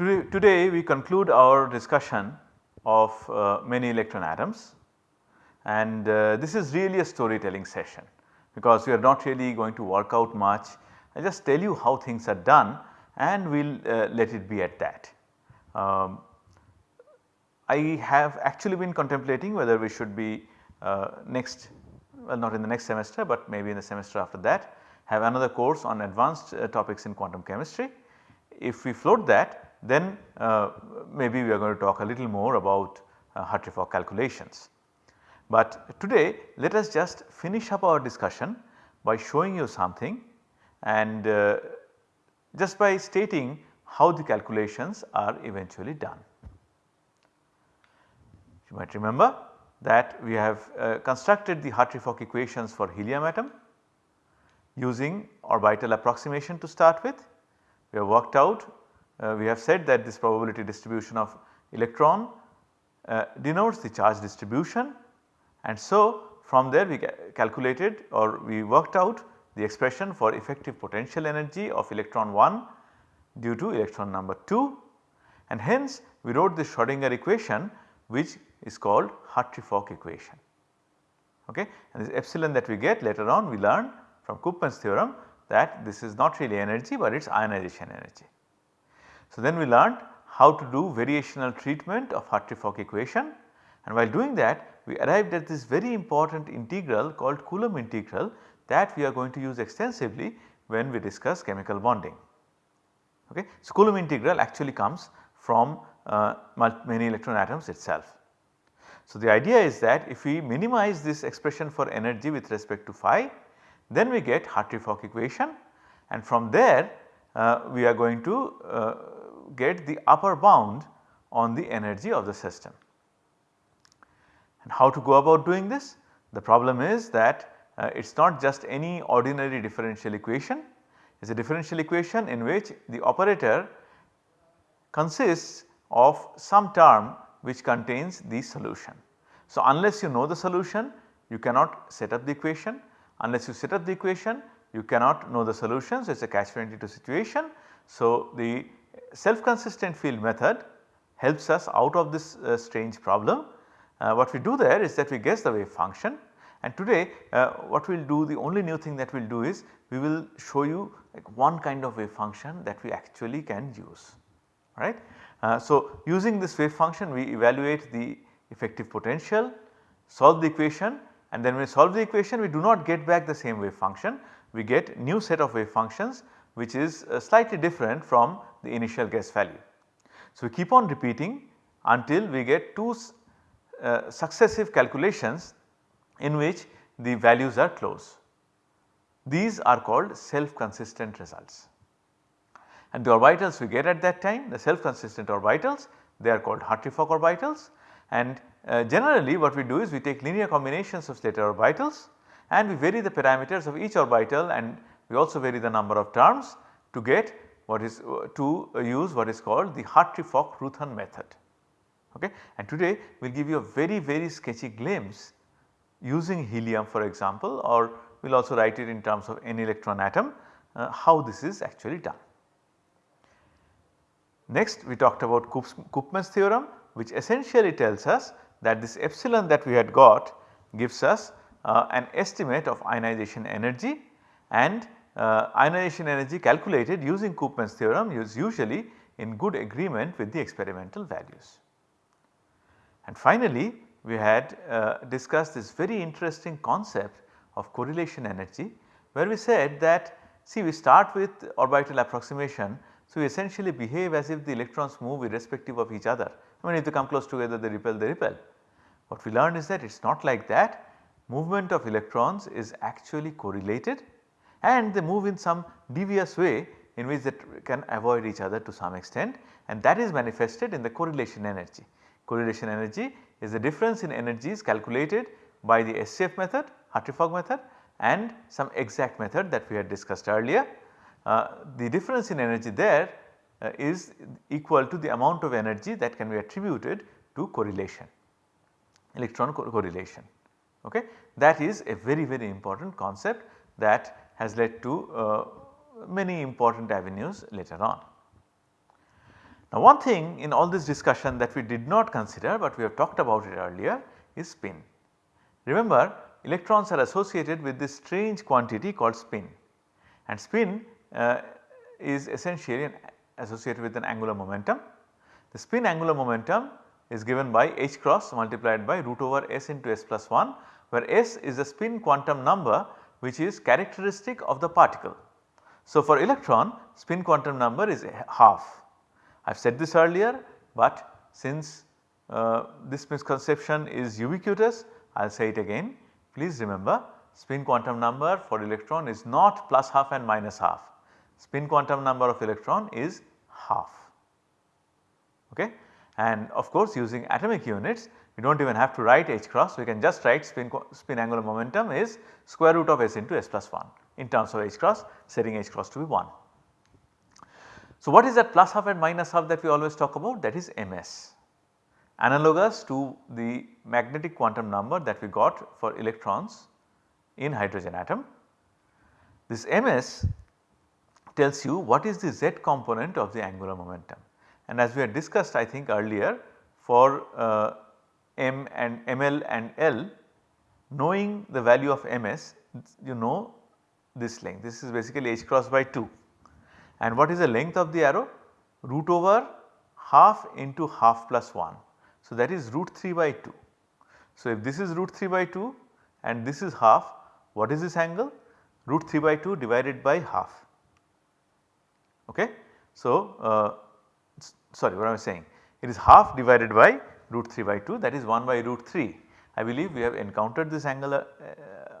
Today, today we conclude our discussion of uh, many electron atoms and uh, this is really a storytelling session because we are not really going to work out much. I just tell you how things are done and we will uh, let it be at that. Um, I have actually been contemplating whether we should be uh, next well not in the next semester but maybe in the semester after that have another course on advanced uh, topics in quantum chemistry. If we float that then uh, maybe we are going to talk a little more about uh, Hartree-Fock calculations. But today let us just finish up our discussion by showing you something and uh, just by stating how the calculations are eventually done. You might remember that we have uh, constructed the Hartree-Fock equations for helium atom using orbital approximation to start with. We have worked out, we have said that this probability distribution of electron uh, denotes the charge distribution and so from there we calculated or we worked out the expression for effective potential energy of electron 1 due to electron number 2 and hence we wrote the Schrodinger equation which is called Hartree-Fock equation. Okay. And this epsilon that we get later on we learn from Koopman's theorem that this is not really energy but it is ionization energy. So then we learned how to do variational treatment of Hartree-Fock equation and while doing that we arrived at this very important integral called Coulomb integral that we are going to use extensively when we discuss chemical bonding. Okay. So, Coulomb integral actually comes from uh, many electron atoms itself. So, the idea is that if we minimize this expression for energy with respect to phi then we get Hartree-Fock equation and from there uh, we are going to uh, get the upper bound on the energy of the system. And how to go about doing this? The problem is that uh, it is not just any ordinary differential equation, it is a differential equation in which the operator consists of some term which contains the solution. So, unless you know the solution you cannot set up the equation, unless you set up the equation you cannot know the solution. So, it is a catch 22 situation. So, the self consistent field method helps us out of this uh, strange problem. Uh, what we do there is that we guess the wave function and today uh, what we will do the only new thing that we will do is we will show you like one kind of wave function that we actually can use right. Uh, so, using this wave function we evaluate the effective potential, solve the equation and then when we solve the equation we do not get back the same wave function, we get new set of wave functions which is uh, slightly different from the initial guess value. So, we keep on repeating until we get two uh, successive calculations in which the values are close. These are called self consistent results. And the orbitals we get at that time the self consistent orbitals they are called Hartree-Fock orbitals and uh, generally what we do is we take linear combinations of Slater orbitals and we vary the parameters of each orbital and we also vary the number of terms to get what is uh, to uh, use what is called the Hartree-Fock-Roothaan method. Okay. And today we will give you a very very sketchy glimpse using helium for example or we will also write it in terms of n electron atom uh, how this is actually done. Next we talked about Koopman's theorem which essentially tells us that this epsilon that we had got gives us uh, an estimate of ionization energy and uh, ionization energy calculated using Koopman's theorem is usually in good agreement with the experimental values. And finally, we had uh, discussed this very interesting concept of correlation energy where we said that see we start with orbital approximation. So, we essentially behave as if the electrons move irrespective of each other. I mean if they come close together they repel they repel. What we learned is that it is not like that movement of electrons is actually correlated and they move in some devious way in which they can avoid each other to some extent and that is manifested in the correlation energy. Correlation energy is the difference in energies calculated by the SCF method, Hartree-Fock method and some exact method that we had discussed earlier. Uh, the difference in energy there uh, is equal to the amount of energy that can be attributed to correlation, electron co correlation. Okay. That is a very very important concept that has led to uh, many important avenues later on. Now one thing in all this discussion that we did not consider but we have talked about it earlier is spin. Remember electrons are associated with this strange quantity called spin and spin uh, is essentially associated with an angular momentum. The spin angular momentum is given by h cross multiplied by root over s into s plus 1 where s is a spin quantum number which is characteristic of the particle. So, for electron spin quantum number is half. I have said this earlier but since uh, this misconception is ubiquitous I will say it again. Please remember spin quantum number for electron is not plus half and minus half. Spin quantum number of electron is half. Okay? And of course using atomic units we do not even have to write h cross we can just write spin, spin angular momentum is square root of s into s plus 1 in terms of h cross setting h cross to be 1. So, what is that plus half and minus half that we always talk about that is ms analogous to the magnetic quantum number that we got for electrons in hydrogen atom. This ms tells you what is the z component of the angular momentum and as we had discussed I think earlier for uh, m and ml and l knowing the value of ms you know this length this is basically h cross by 2 and what is the length of the arrow root over half into half plus 1. So, that is root 3 by 2. So, if this is root 3 by 2 and this is half what is this angle? Root 3 by 2 divided by half. Okay. So, uh, sorry what I was saying it is half divided by root 3 by 2 that is 1 by root 3. I believe we have encountered this angle uh,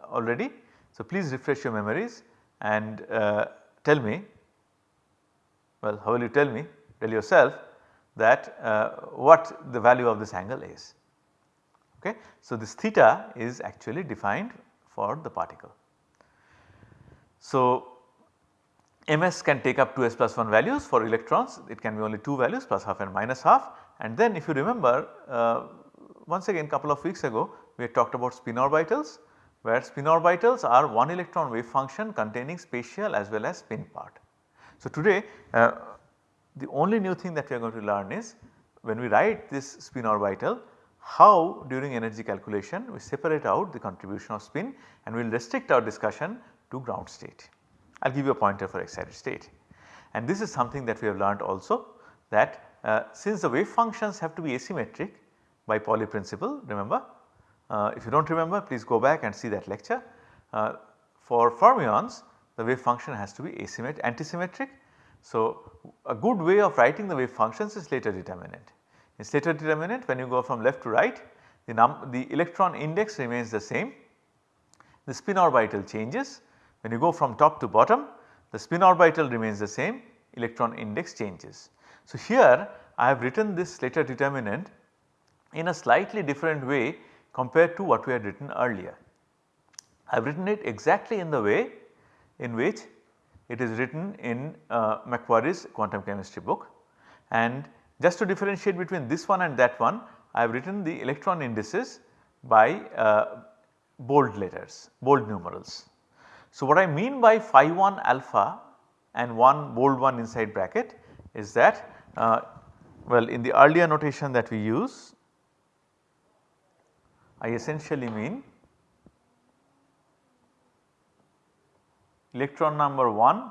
already. So, please refresh your memories and uh, tell me well how will you tell me tell yourself that uh, what the value of this angle is. Okay. So, this theta is actually defined for the particle. So, ms can take up 2s plus 1 values for electrons it can be only 2 values plus half and minus half and then if you remember uh, once again couple of weeks ago we talked about spin orbitals where spin orbitals are one electron wave function containing spatial as well as spin part. So, today uh, the only new thing that we are going to learn is when we write this spin orbital how during energy calculation we separate out the contribution of spin and we will restrict our discussion to ground state. I will give you a pointer for excited state. And this is something that we have learned also that uh, since the wave functions have to be asymmetric by Pauli principle remember uh, if you do not remember please go back and see that lecture. Uh, for fermions the wave function has to be asymmetric antisymmetric. So, a good way of writing the wave functions is Slater determinant. In Slater determinant when you go from left to right the, the electron index remains the same, the spin orbital changes when you go from top to bottom the spin orbital remains the same electron index changes. So, here I have written this Slater determinant in a slightly different way compared to what we had written earlier. I have written it exactly in the way in which it is written in uh, McQuarrie's quantum chemistry book and just to differentiate between this one and that one I have written the electron indices by uh, bold letters, bold numerals. So, what I mean by phi 1 alpha and 1 bold 1 inside bracket is that uh, well in the earlier notation that we use I essentially mean electron number 1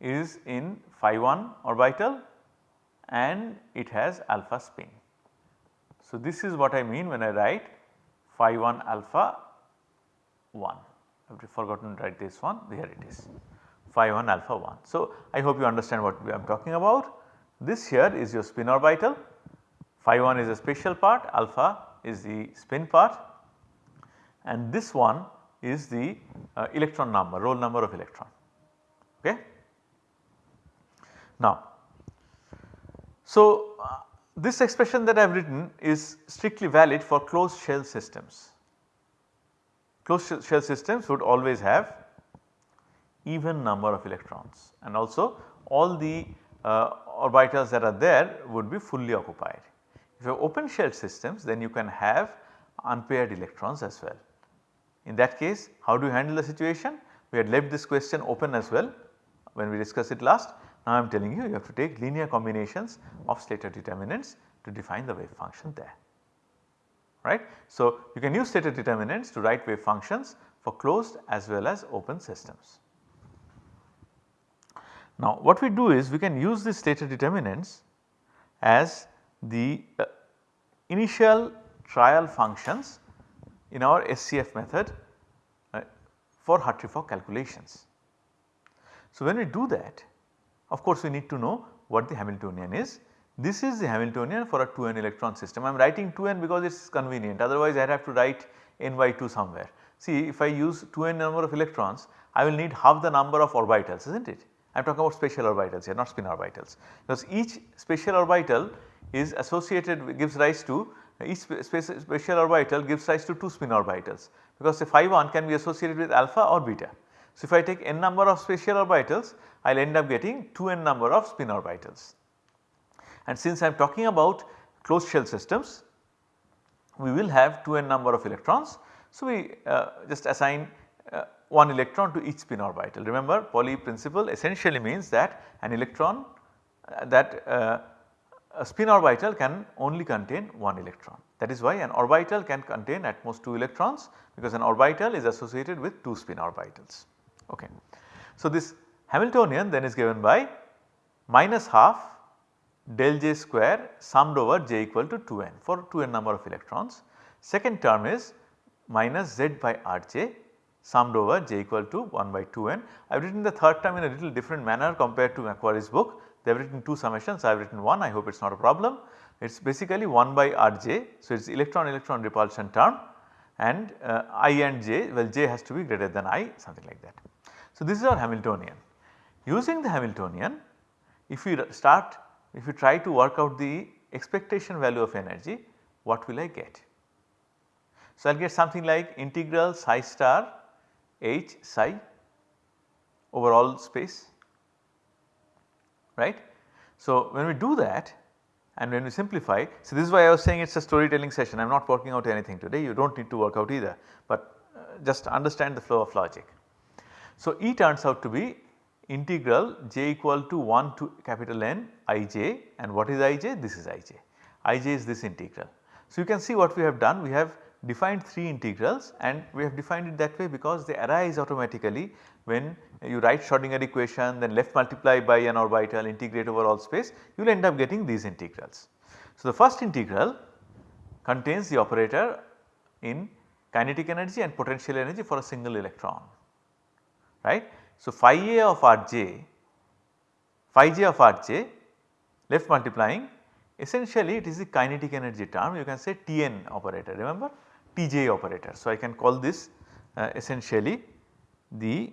is in phi 1 orbital and it has alpha spin. So, this is what I mean when I write phi 1 alpha 1. I have forgotten to write this one here it is phi 1 alpha 1. So, I hope you understand what I am talking about. This here is your spin orbital phi 1 is a spatial part alpha is the spin part and this one is the uh, electron number roll number of electron. Okay. Now, so uh, this expression that I have written is strictly valid for closed shell systems. Closed shell systems would always have even number of electrons and also all the uh, orbitals that are there would be fully occupied. If you have open shell systems then you can have unpaired electrons as well. In that case how do you handle the situation? We had left this question open as well when we discussed it last Now I am telling you you have to take linear combinations of Slater determinants to define the wave function there right. So, you can use Slater determinants to write wave functions for closed as well as open systems. Now what we do is we can use these Slater determinants as the uh, initial trial functions in our SCF method uh, for Hartree-Fock calculations. So when we do that of course we need to know what the Hamiltonian is this is the Hamiltonian for a 2n electron system. I am writing 2n because it is convenient otherwise I have to write n by 2 somewhere. See if I use 2n number of electrons I will need half the number of orbitals is not it. I am talking about special orbitals here not spin orbitals because each special orbital is associated gives rise to each special orbital gives rise to 2 spin orbitals because the phi 1 can be associated with alpha or beta. So if I take n number of special orbitals I will end up getting 2n number of spin orbitals. And since I am talking about closed shell systems, we will have 2n number of electrons. So, we uh, just assign uh, 1 electron to each spin orbital. Remember Pauli principle essentially means that an electron uh, that uh, a spin orbital can only contain 1 electron. That is why an orbital can contain at most 2 electrons because an orbital is associated with 2 spin orbitals. Okay. So, this Hamiltonian then is given by minus half del j square summed over j equal to 2n for 2n number of electrons. Second term is minus z by rj summed over j equal to 1 by 2n. I have written the third term in a little different manner compared to McQuarrie's book. They have written 2 summations, I have written 1, I hope it is not a problem. It is basically 1 by rj, so it is electron electron repulsion term and uh, i and j, well j has to be greater than i something like that. So this is our Hamiltonian. Using the Hamiltonian, if we start if you try to work out the expectation value of energy what will I get? So, I will get something like integral psi star h psi over all space right. So, when we do that and when we simplify, so this is why I was saying it is a storytelling session I am not working out anything today you do not need to work out either, but uh, just understand the flow of logic. So, E turns out to be integral j equal to 1 to capital N ij and what is ij? This is ij. ij is this integral. So, you can see what we have done we have defined 3 integrals and we have defined it that way because they arise automatically when you write Schrodinger equation then left multiply by an orbital integrate over all space you will end up getting these integrals. So, the first integral contains the operator in kinetic energy and potential energy for a single electron right. So, phi a of rj, phi j of rj left multiplying essentially it is the kinetic energy term you can say Tn operator remember Tj operator. So, I can call this uh, essentially the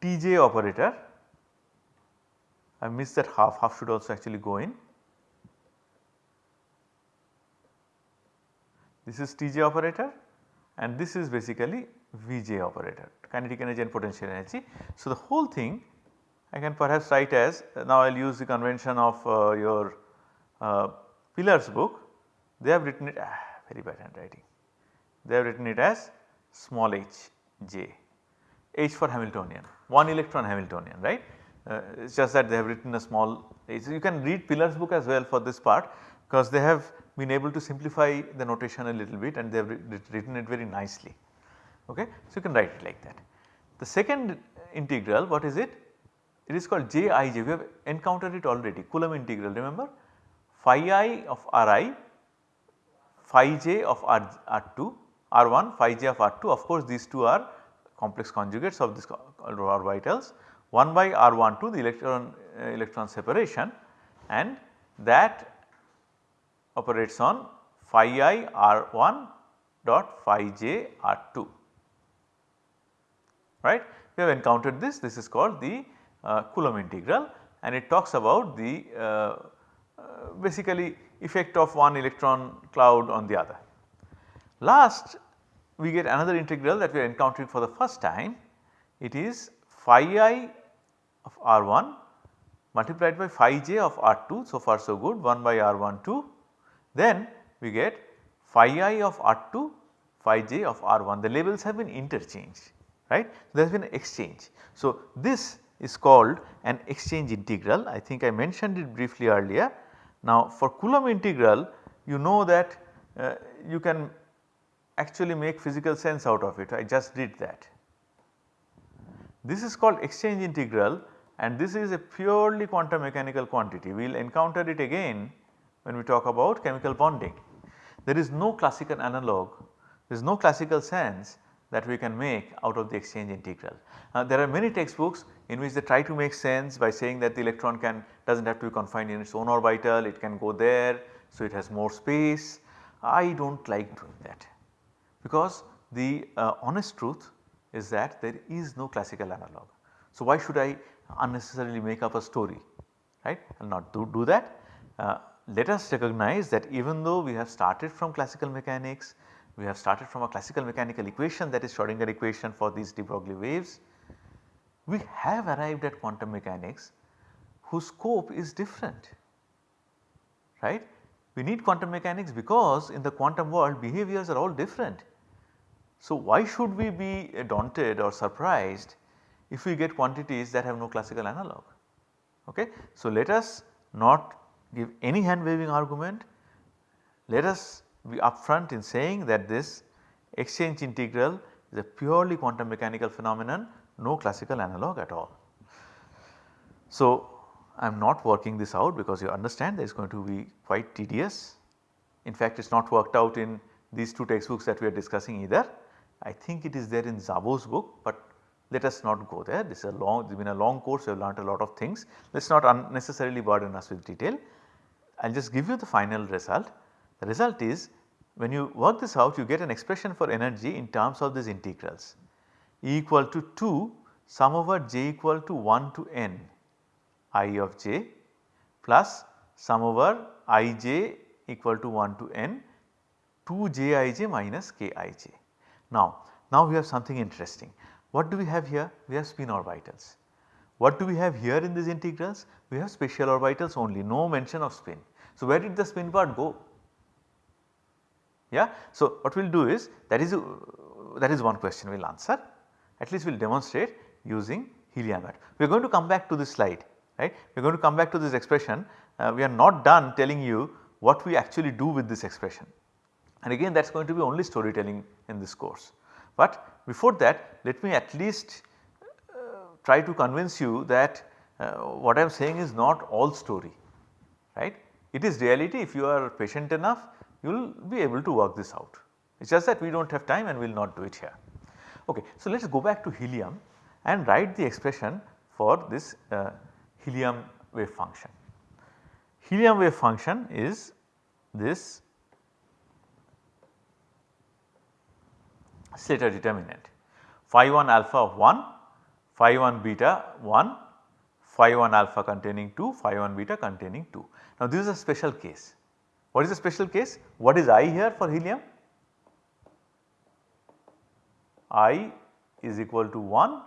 Tj operator I missed that half, half should also actually go in. This is Tj operator and this is basically Vj operator kinetic energy and potential energy. So, the whole thing I can perhaps write as now I will use the convention of uh, your uh, Pilar's book they have written it ah, very bad handwriting they have written it as small h j h for Hamiltonian 1 electron Hamiltonian right uh, it is just that they have written a small h. You can read Pilar's book as well for this part because they have been able to simplify the notation a little bit and they have written it very nicely. Okay. So, you can write it like that. The second integral what is it? It is called Jij we have encountered it already. Coulomb integral remember? Phi i of Ri phi j of R, R2 R1 phi j of R2 of course these two are complex conjugates of this orbitals 1 by R12 the electron uh, electron separation and that operates on phi i R1 dot phi j R2 right. We have encountered this, this is called the Coulomb integral and it talks about the uh, uh, basically effect of one electron cloud on the other. Last we get another integral that we are encountering for the first time it is phi i of r1 multiplied by phi j of r2 so far so good 1 by r12 then we get phi i of r2 phi j of r1 the labels have been interchanged right. There has been exchange. So, this is called an exchange integral I think I mentioned it briefly earlier. Now for Coulomb integral you know that uh, you can actually make physical sense out of it I just did that. This is called exchange integral and this is a purely quantum mechanical quantity. We will encounter it again when we talk about chemical bonding. There is no classical analog, there is no classical sense that we can make out of the exchange integral. Uh, there are many textbooks in which they try to make sense by saying that the electron can does not have to be confined in its own orbital, it can go there, so it has more space. I do not like doing that because the uh, honest truth is that there is no classical analog. So, why should I unnecessarily make up a story right I will not do, do that. Uh, let us recognize that even though we have started from classical mechanics, we have started from a classical mechanical equation that is Schrodinger equation for these de Broglie waves, we have arrived at quantum mechanics whose scope is different right. We need quantum mechanics because in the quantum world behaviors are all different. So, why should we be daunted or surprised if we get quantities that have no classical analog. Okay. So, let us not give any hand waving argument, let us be upfront in saying that this exchange integral is a purely quantum mechanical phenomenon no classical analog at all. So, I am not working this out because you understand there is going to be quite tedious. In fact, it is not worked out in these two textbooks that we are discussing either. I think it is there in Szabó's book, but let us not go there. This is a long, it has been a long course, we have learnt a lot of things. Let us not unnecessarily burden us with detail. I will just give you the final result. The result is when you work this out, you get an expression for energy in terms of these integrals. E equal to 2 sum over j equal to 1 to n i of j plus sum over i j equal to 1 to n 2 j i j minus k i j. Now, now we have something interesting. What do we have here? We have spin orbitals. What do we have here in these integrals? We have special orbitals only, no mention of spin. So, where did the spin part go? Yeah. So, what we will do is that is that is one question we will answer at least we will demonstrate using helium atom. We are going to come back to this slide right. We are going to come back to this expression uh, we are not done telling you what we actually do with this expression and again that is going to be only storytelling in this course. But before that let me at least uh, try to convince you that uh, what I am saying is not all story right. It is reality if you are patient enough you will be able to work this out. It is just that we do not have time and we will not do it here. Okay, so let us go back to helium and write the expression for this uh, helium wave function. Helium wave function is this Slater determinant phi 1 alpha of 1, phi 1 beta 1, phi 1 alpha containing 2, phi 1 beta containing 2. Now this is a special case. What is the special case? What is I here for helium? I is equal to 1,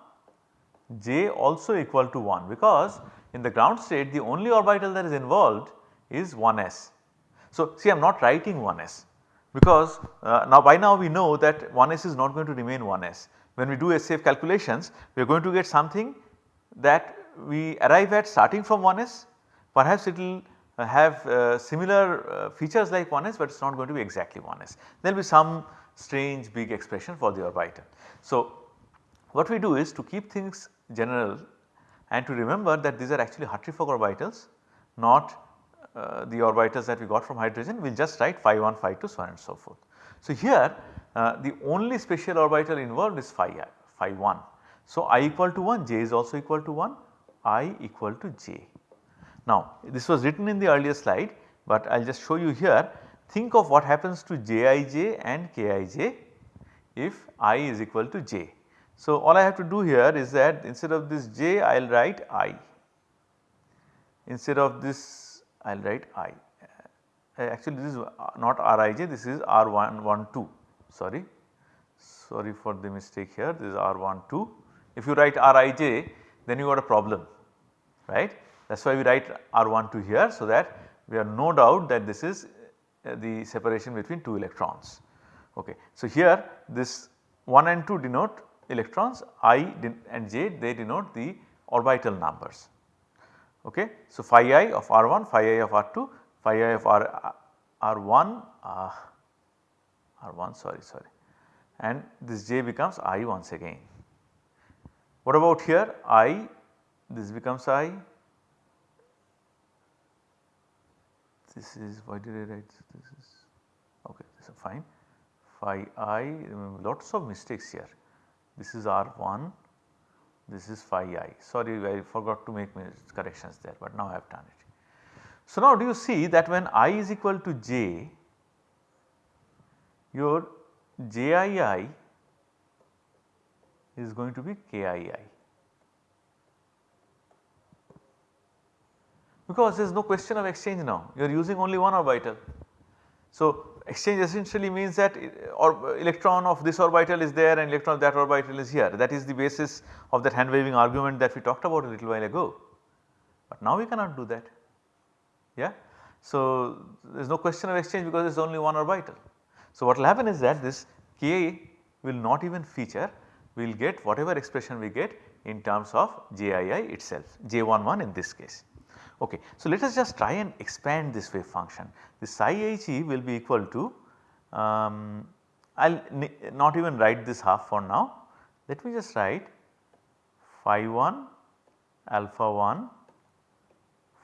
J also equal to 1 because in the ground state the only orbital that is involved is 1s. So see I am not writing 1s because uh, now by now we know that 1s is not going to remain 1s. When we do SCF calculations we are going to get something that we arrive at starting from 1s perhaps it will uh, have uh, similar uh, features like 1s but it is not going to be exactly 1s. There will be some strange big expression for the orbital. So what we do is to keep things general and to remember that these are actually Hartree-Fock orbitals not uh, the orbitals that we got from hydrogen we will just write phi 1 phi 2 so on and so forth. So here uh, the only special orbital involved is phi phi 1. So i equal to 1 j is also equal to 1 i equal to j. Now this was written in the earlier slide but I will just show you here think of what happens to jij and kij if i is equal to j. So all I have to do here is that instead of this j I will write i instead of this I will write I. Uh, actually this is not Rij this is R112 sorry sorry for the mistake here this is R12. If you write Rij then you got a problem right that is why we write R12 here so that we have no doubt that this is uh, the separation between 2 electrons. Okay. So here this 1 and 2 denote electrons i and j they denote the orbital numbers. Okay. So, phi i of r1, phi i of r2, phi i of r, r1, uh, r1 sorry sorry and this j becomes i once again. What about here i this becomes i this is why did I write this? Is okay this is fine. Phi i lots of mistakes here. This is r1 this is phi i. Sorry I forgot to make corrections there but now I have done it. So now do you see that when i is equal to j your jii is going to be kii because there is no question of exchange now you are using only one orbital. So exchange essentially means that uh, or uh, electron of this orbital is there and electron of that orbital is here that is the basis of that hand waving argument that we talked about a little while ago. But now we cannot do that yeah. So there is no question of exchange because there is only one orbital. So what will happen is that this k will not even feature we will get whatever expression we get in terms of JII itself J11 in this case. Okay. So, let us just try and expand this wave function. The psi he will be equal to um, I will not even write this half for now. Let me just write phi 1 alpha 1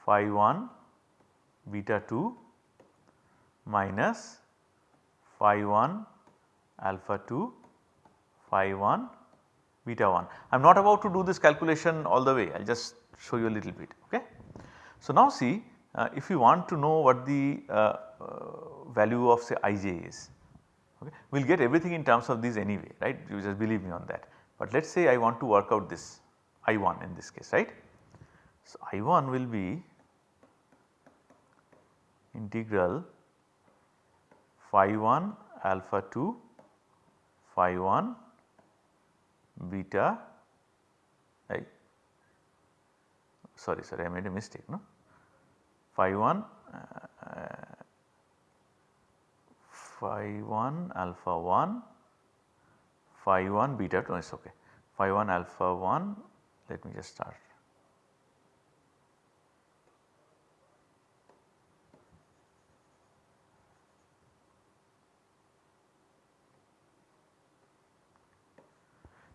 phi 1 beta 2 minus phi 1 alpha 2 phi 1 beta 1. I am not about to do this calculation all the way I will just show you a little bit ok. So, now see uh, if you want to know what the uh, uh, value of say ij is, okay, we will get everything in terms of these anyway right you just believe me on that. But let us say I want to work out this I1 in this case right. So, I1 will be integral phi 1 alpha 2 phi 1 beta I sorry sorry I made a mistake no phi 1 uh, phi 1 alpha 1 phi 1 beta 2 is okay phi 1 alpha 1 let me just start.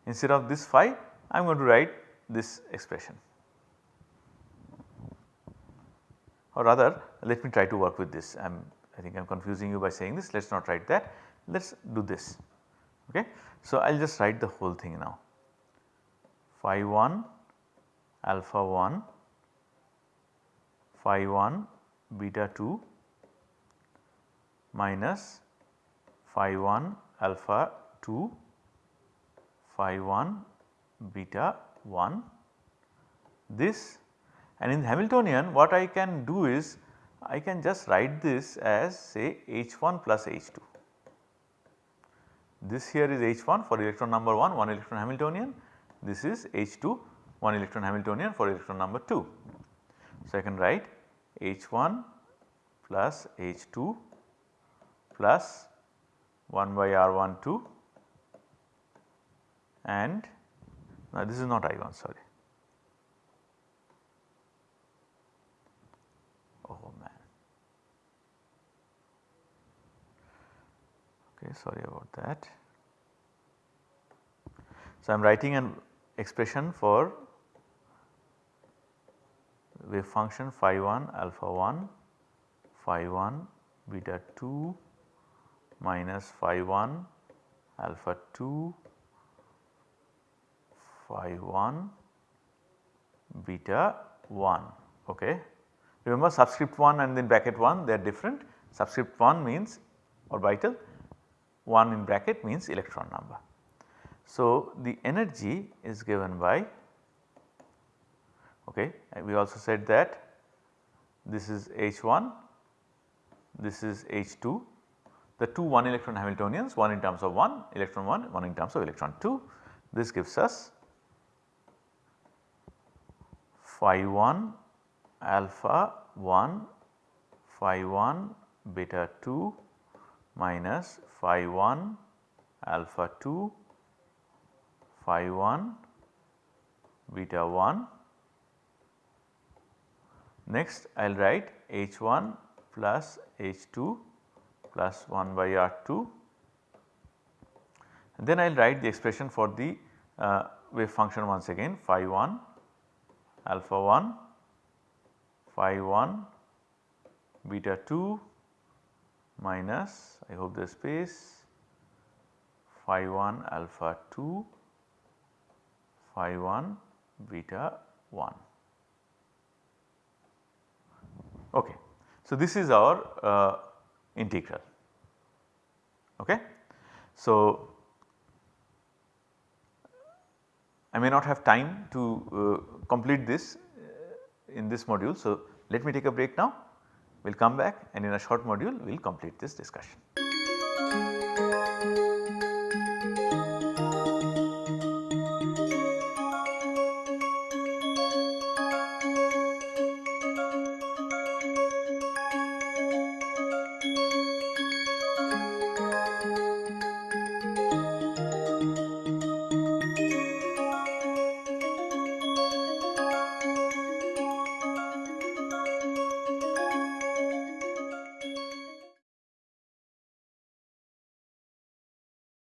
Instead of this phi I am going to write this expression. Or rather let me try to work with this. I am I think I am confusing you by saying this. Let us not write that. Let us do this. Ok. So I will just write the whole thing now. Phi 1 alpha 1 phi 1 beta 2 minus phi 1 alpha 2 phi 1 beta 1 this and in Hamiltonian what I can do is I can just write this as say H1 plus H2. This here is H1 for electron number 1, 1 electron Hamiltonian. This is H2, 1 electron Hamiltonian for electron number 2. So, I can write H1 plus H2 plus 1 by R12 and now this is not I1 sorry Okay, sorry about that. So, I am writing an expression for wave function phi 1 alpha 1 phi 1 beta 2 minus phi 1 alpha 2 phi 1 beta 1 okay. Remember subscript 1 and then bracket 1 they are different subscript 1 means orbital 1 in bracket means electron number. So, the energy is given by okay we also said that this is H1 this is H2 the two 1 electron Hamiltonians one in terms of 1 electron 1 one in terms of electron 2 this gives us phi 1 alpha 1 phi 1 beta 2 minus phi 1 alpha 2 phi 1 beta 1 next I will write h 1 plus h 2 plus 1 by r 2 then I will write the expression for the uh, wave function once again phi 1 alpha 1 phi 1 beta 2 minus I hope the space phi 1 alpha 2 phi 1 beta 1. Okay. So, this is our uh, integral. Okay. So, I may not have time to uh, complete this uh, in this module. So, let me take a break now, we will come back and in a short module we will complete this discussion.